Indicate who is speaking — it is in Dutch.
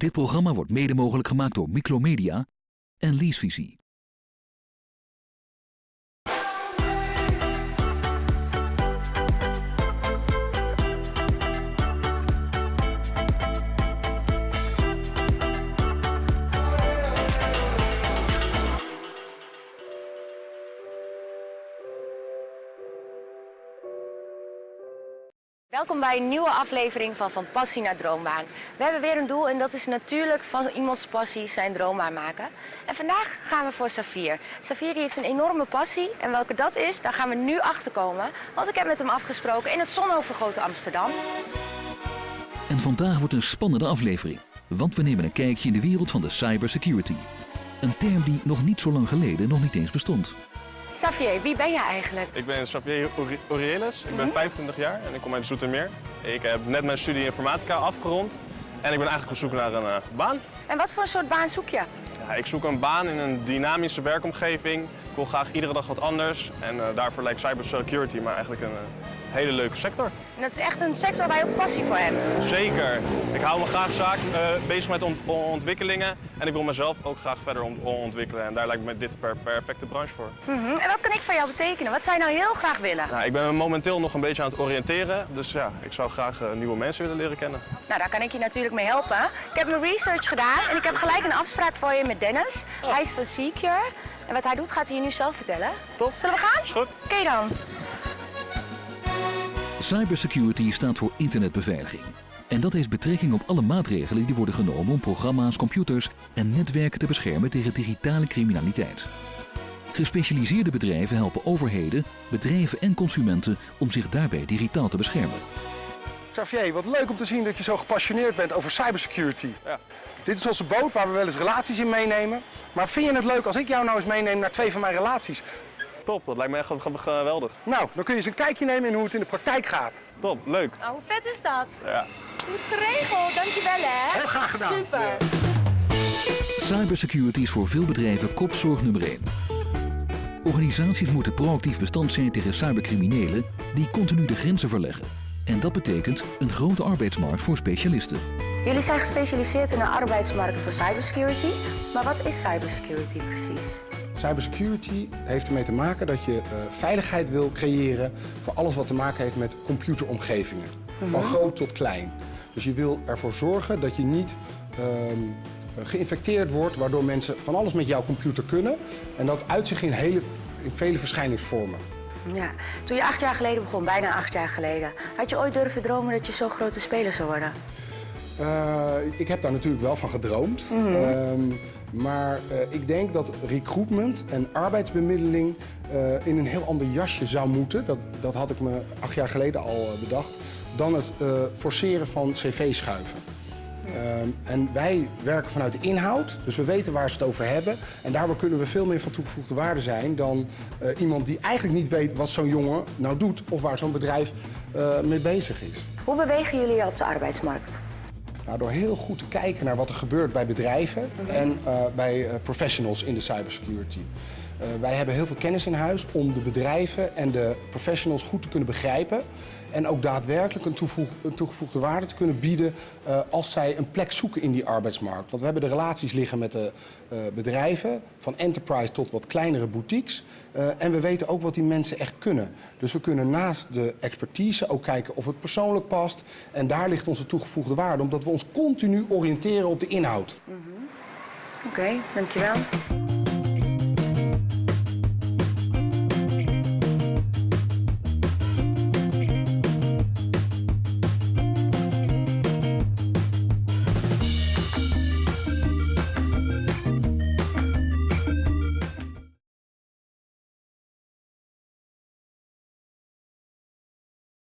Speaker 1: Dit programma wordt mede mogelijk gemaakt door Micromedia en Leasevisie.
Speaker 2: Welkom bij een nieuwe aflevering van Van Passie naar Droombaan. We hebben weer een doel en dat is natuurlijk van iemands passie zijn droombaan maken. En vandaag gaan we voor Safir. Safir heeft een enorme passie en welke dat is, daar gaan we nu achter komen. Want ik heb met hem afgesproken in het zonovergoten Amsterdam.
Speaker 1: En vandaag wordt een spannende aflevering, want we nemen een kijkje in de wereld van de cybersecurity. Een term die nog niet zo lang geleden nog niet eens bestond.
Speaker 2: Xavier, wie ben je eigenlijk?
Speaker 3: Ik ben Xavier Orielis, ik ben 25 jaar en ik kom uit Zoetermeer. Ik heb net mijn studie informatica afgerond en ik ben eigenlijk op zoek naar een uh, baan.
Speaker 2: En wat voor een soort baan zoek je?
Speaker 3: Ja, ik zoek een baan in een dynamische werkomgeving. Ik wil graag iedere dag wat anders en uh, daarvoor lijkt cybersecurity maar eigenlijk een uh, hele leuke sector.
Speaker 2: En dat is echt een sector waar je ook passie voor hebt?
Speaker 3: Zeker. Ik hou me graag zaak, bezig met ont ontwikkelingen en ik wil mezelf ook graag verder ont ontwikkelen. En daar lijkt me dit per perfecte branche voor.
Speaker 2: Mm -hmm. En wat kan ik voor jou betekenen? Wat zou je nou heel graag willen?
Speaker 3: Nou, ik ben momenteel nog een beetje aan het oriënteren. Dus ja, ik zou graag nieuwe mensen willen leren kennen.
Speaker 2: Nou, daar kan ik je natuurlijk mee helpen. Ik heb mijn research gedaan en ik heb gelijk een afspraak voor je met Dennis. Oh. Hij is van Secure. En wat hij doet gaat hij je nu zelf vertellen.
Speaker 3: Top.
Speaker 2: Zullen we gaan?
Speaker 3: Is goed.
Speaker 2: Oké okay dan.
Speaker 1: Cybersecurity staat voor internetbeveiliging. En dat heeft betrekking op alle maatregelen die worden genomen om programma's, computers en netwerken te beschermen tegen digitale criminaliteit. Gespecialiseerde bedrijven helpen overheden, bedrijven en consumenten om zich daarbij digitaal te beschermen.
Speaker 4: Xavier, wat leuk om te zien dat je zo gepassioneerd bent over cybersecurity.
Speaker 3: Ja.
Speaker 4: Dit is onze boot waar we wel eens relaties in meenemen. Maar vind je het leuk als ik jou nou eens meeneem naar twee van mijn relaties?
Speaker 3: Top, dat lijkt me echt geweldig.
Speaker 4: Nou, dan kun je eens een kijkje nemen in hoe het in de praktijk gaat.
Speaker 3: Top, leuk.
Speaker 2: Oh, hoe vet is dat?
Speaker 3: Ja.
Speaker 2: Goed geregeld, dankjewel hè.
Speaker 4: Heel graag gedaan.
Speaker 2: Super. Ja.
Speaker 1: Cybersecurity is voor veel bedrijven kopzorg nummer 1. Organisaties moeten proactief bestand zijn tegen cybercriminelen die continu de grenzen verleggen. En dat betekent een grote arbeidsmarkt voor specialisten.
Speaker 2: Jullie zijn gespecialiseerd in de arbeidsmarkt voor cybersecurity. Maar wat is cybersecurity precies?
Speaker 4: Cybersecurity heeft ermee te maken dat je uh, veiligheid wil creëren voor alles wat te maken heeft met computeromgevingen. Mm -hmm. Van groot tot klein. Dus je wil ervoor zorgen dat je niet uh, geïnfecteerd wordt, waardoor mensen van alles met jouw computer kunnen. En dat uit zich in, hele, in vele verschijningsvormen.
Speaker 2: Ja, toen je acht jaar geleden begon, bijna acht jaar geleden, had je ooit durven dromen dat je zo'n grote speler zou worden?
Speaker 4: Uh, ik heb daar natuurlijk wel van gedroomd. Mm -hmm. uh, maar uh, ik denk dat recruitment en arbeidsbemiddeling uh, in een heel ander jasje zou moeten. Dat, dat had ik me acht jaar geleden al bedacht. Dan het forceren van cv-schuiven. Ja. en wij werken vanuit de inhoud, dus we weten waar ze het over hebben. En daardoor kunnen we veel meer van toegevoegde waarde zijn dan iemand die eigenlijk niet weet wat zo'n jongen nou doet of waar zo'n bedrijf mee bezig is.
Speaker 2: Hoe bewegen jullie je op de arbeidsmarkt?
Speaker 4: Nou, door heel goed te kijken naar wat er gebeurt bij bedrijven okay. en uh, bij uh, professionals in de cybersecurity. Uh, wij hebben heel veel kennis in huis om de bedrijven en de professionals goed te kunnen begrijpen. En ook daadwerkelijk een, toegevoegde waarde te kunnen bieden als zij een plek zoeken in die arbeidsmarkt. Want we hebben de relaties liggen met de bedrijven, van enterprise tot wat kleinere boutiques. en we weten ook wat die mensen echt kunnen. Dus we kunnen naast de expertise ook kijken of het persoonlijk past. En daar ligt onze toegevoegde waarde, omdat we ons continu oriënteren op de inhoud.
Speaker 2: Mm -hmm. Oké, dankjewel.